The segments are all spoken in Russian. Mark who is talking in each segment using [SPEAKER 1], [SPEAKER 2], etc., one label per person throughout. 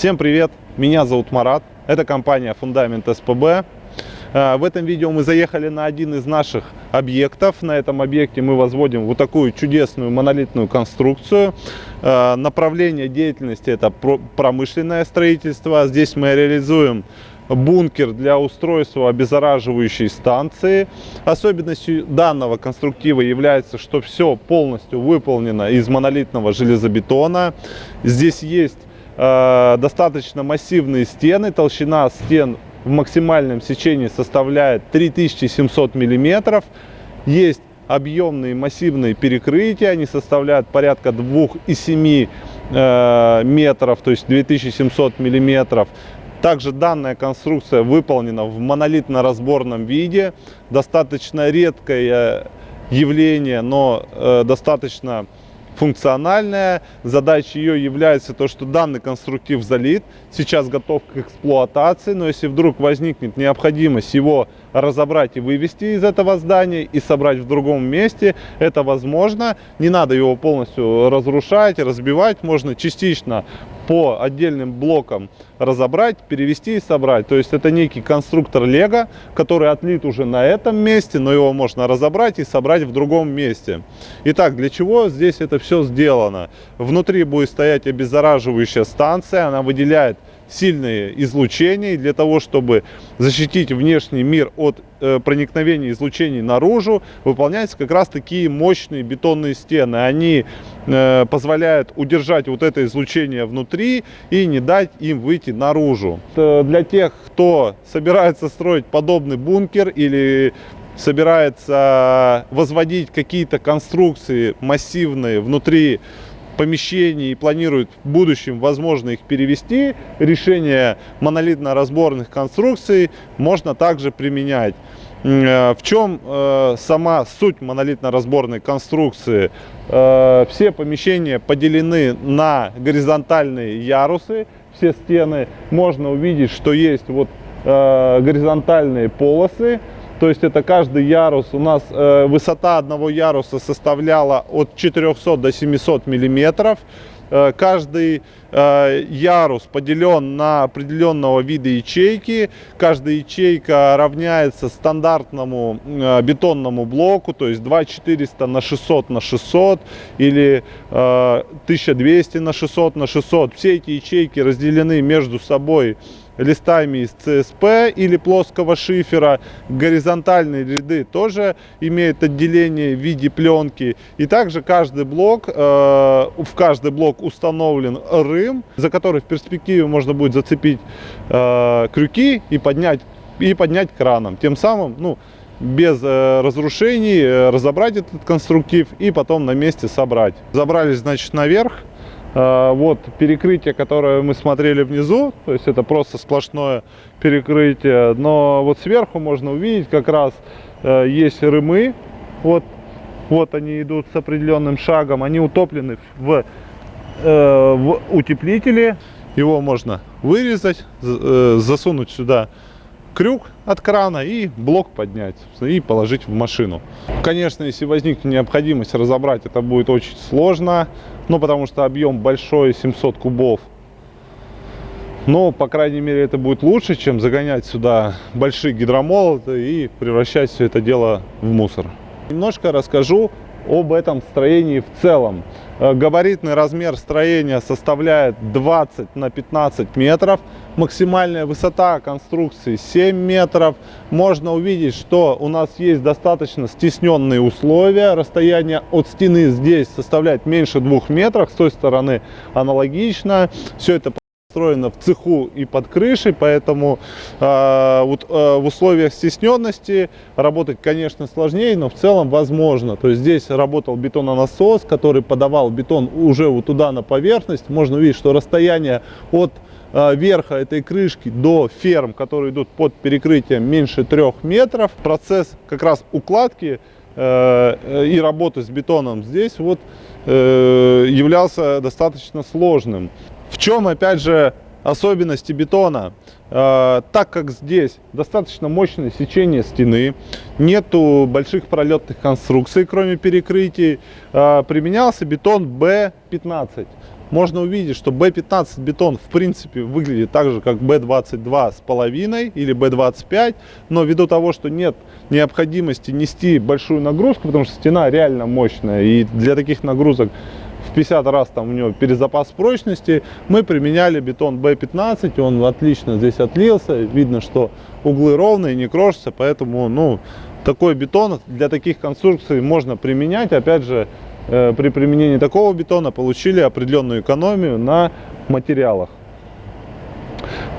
[SPEAKER 1] Всем привет, меня зовут Марат, это компания Фундамент СПБ. А, в этом видео мы заехали на один из наших объектов. На этом объекте мы возводим вот такую чудесную монолитную конструкцию. А, направление деятельности это промышленное строительство. Здесь мы реализуем бункер для устройства обеззараживающей станции. Особенностью данного конструктива является, что все полностью выполнено из монолитного железобетона. Здесь есть э, достаточно массивные стены, толщина стен в максимальном сечении составляет 3700 миллиметров. Есть объемные массивные перекрытия, они составляют порядка 2,7 э, метров, то есть 2700 миллиметров. Также данная конструкция выполнена в монолитно-разборном виде. Достаточно редкое явление, но э, достаточно функциональная. Задачей ее является то, что данный конструктив залит, сейчас готов к эксплуатации, но если вдруг возникнет необходимость его разобрать и вывести из этого здания и собрать в другом месте, это возможно. Не надо его полностью разрушать, разбивать, можно частично по отдельным блокам разобрать, перевести и собрать. То есть это некий конструктор Лего, который отлит уже на этом месте, но его можно разобрать и собрать в другом месте. Итак, для чего здесь это все сделано? Внутри будет стоять обеззараживающая станция, она выделяет сильные излучения. для того, чтобы защитить внешний мир от э, проникновения излучений наружу, выполняются как раз такие мощные бетонные стены. Они э, позволяют удержать вот это излучение внутри и не дать им выйти наружу. Для тех, кто собирается строить подобный бункер или собирается возводить какие-то конструкции массивные внутри помещений и планирует в будущем, возможно, их перевести, решение монолитно-разборных конструкций можно также применять. Э, в чем э, сама суть монолитно-разборной конструкции? Э, все помещения поделены на горизонтальные ярусы, все стены. Можно увидеть, что есть вот э, горизонтальные полосы, то есть это каждый ярус, у нас э, высота одного яруса составляла от 400 до 700 миллиметров. Э, каждый э, ярус поделен на определенного вида ячейки. Каждая ячейка равняется стандартному э, бетонному блоку, то есть 2400 на 600 на 600 или 1200 на 600 на 600. Все эти ячейки разделены между собой листами из ЦСП или плоского шифера. Горизонтальные ряды тоже имеют отделение в виде пленки. И также каждый блок, э, в каждый блок установлен рым, за который в перспективе можно будет зацепить э, крюки и поднять, и поднять краном. Тем самым, ну, без э, разрушений э, разобрать этот конструктив и потом на месте собрать. Забрались, значит, наверх. А, вот перекрытие, которое мы смотрели внизу, то есть это просто сплошное перекрытие, но вот сверху можно увидеть как раз э, есть рымы, вот, вот они идут с определенным шагом, они утоплены в, э, в утеплителе, его можно вырезать, э, засунуть сюда крюк от крана и блок поднять и положить в машину. Конечно, если возникнет необходимость разобрать, это будет очень сложно, ну, потому что объем большой, 700 кубов. Но, по крайней мере, это будет лучше, чем загонять сюда большие гидромолоты и превращать все это дело в мусор. Немножко расскажу об этом строении в целом. Э, габаритный размер строения составляет 20 на 15 метров. Максимальная высота конструкции 7 метров. Можно увидеть, что у нас есть достаточно стесненные условия. Расстояние от стены здесь составляет меньше 2 метров. С той стороны аналогично. Все это построено в цеху и под крышей, поэтому э, вот, э, в условиях стесненности работать, конечно, сложнее, но в целом возможно. То есть здесь работал бетононасос, который подавал бетон уже вот туда на поверхность. Можно увидеть, что расстояние от верха этой крышки до ферм, которые идут под перекрытием, меньше трех метров. Процесс как раз укладки э, и работы с бетоном здесь вот э, являлся достаточно сложным. В чем, опять же, особенности бетона? Э, так как здесь достаточно мощное сечение стены, нету больших пролетных конструкций, кроме перекрытий, э, применялся бетон B15. Можно увидеть, что B15 бетон в принципе выглядит так же, как B22 с половиной или B25, но ввиду того, что нет необходимости нести большую нагрузку, потому что стена реально мощная, и для таких нагрузок в 50 раз там у него перезапас прочности, мы применяли бетон B15, он отлично здесь отлился, видно, что углы ровные, не крошатся, поэтому, ну, такой бетон для таких конструкций можно применять, опять же, при применении такого бетона получили определенную экономию на материалах.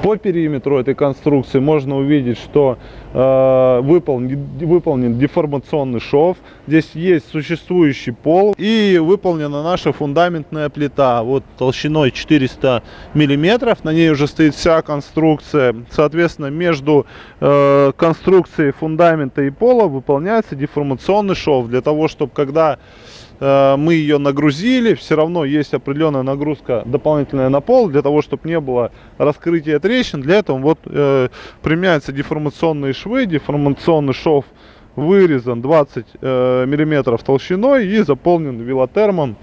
[SPEAKER 1] По периметру этой конструкции можно увидеть, что э, выполнен, выполнен деформационный шов. Здесь есть существующий пол и выполнена наша фундаментная плита. Вот толщиной 400 миллиметров. На ней уже стоит вся конструкция. Соответственно, между э, конструкцией фундамента и пола выполняется деформационный шов. Для того, чтобы когда Э, мы ее нагрузили, все равно есть определенная нагрузка дополнительная на пол, для того, чтобы не было раскрытия трещин. Для этого вот э, применяются деформационные швы, деформационный шов вырезан 20 э, миллиметров толщиной и заполнен велотермом,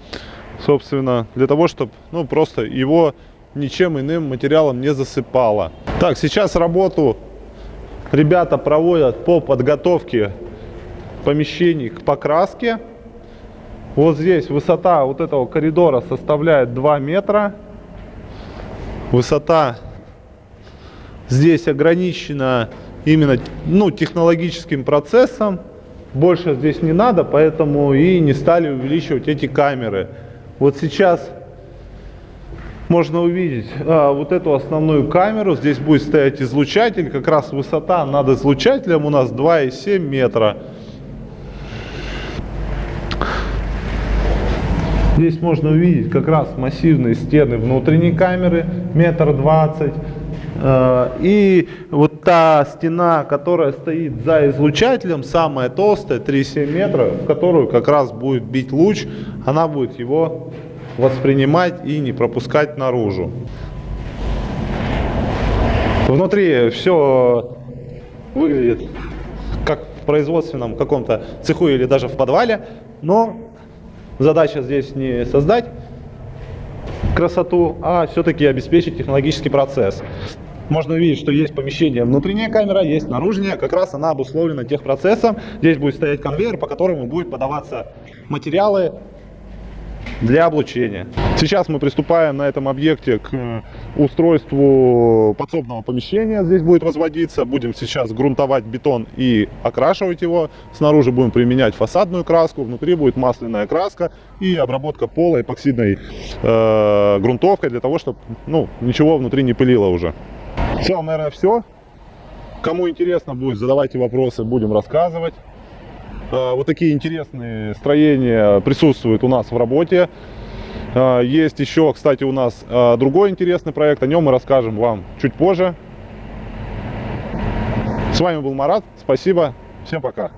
[SPEAKER 1] собственно, для того, чтобы ну, просто его ничем иным материалом не засыпало. Так, сейчас работу ребята проводят по подготовке помещений к покраске. Вот здесь высота вот этого коридора составляет 2 метра. Высота здесь ограничена именно ну, технологическим процессом. Больше здесь не надо, поэтому и не стали увеличивать эти камеры. Вот сейчас можно увидеть а, вот эту основную камеру. Здесь будет стоять излучатель. Как раз высота над излучателем у нас 2,7 метра. Здесь можно увидеть как раз массивные стены внутренней камеры, метр двадцать. Э, и вот та стена, которая стоит за излучателем, самая толстая, 3,7 метра, в которую как раз будет бить луч, она будет его воспринимать и не пропускать наружу. Внутри все выглядит как в производственном каком-то цеху или даже в подвале, но Задача здесь не создать красоту, а все-таки обеспечить технологический процесс. Можно увидеть, что есть помещение внутренняя камера, есть наружная, как раз она обусловлена техпроцессом. Здесь будет стоять конвейер, по которому будет подаваться материалы для облучения. Сейчас мы приступаем на этом объекте к устройству подсобного помещения. Здесь будет возводиться. Будем сейчас грунтовать бетон и окрашивать его. Снаружи будем применять фасадную краску. Внутри будет масляная краска и обработка пола эпоксидной э, грунтовкой для того, чтобы ну, ничего внутри не пылило уже. В целом, наверное, все. Кому интересно будет, задавайте вопросы, будем рассказывать. Э, вот такие интересные строения присутствуют у нас в работе. Э, есть еще, кстати, у нас э, другой интересный проект, о нем мы расскажем вам чуть позже. С вами был Марат, спасибо, всем пока.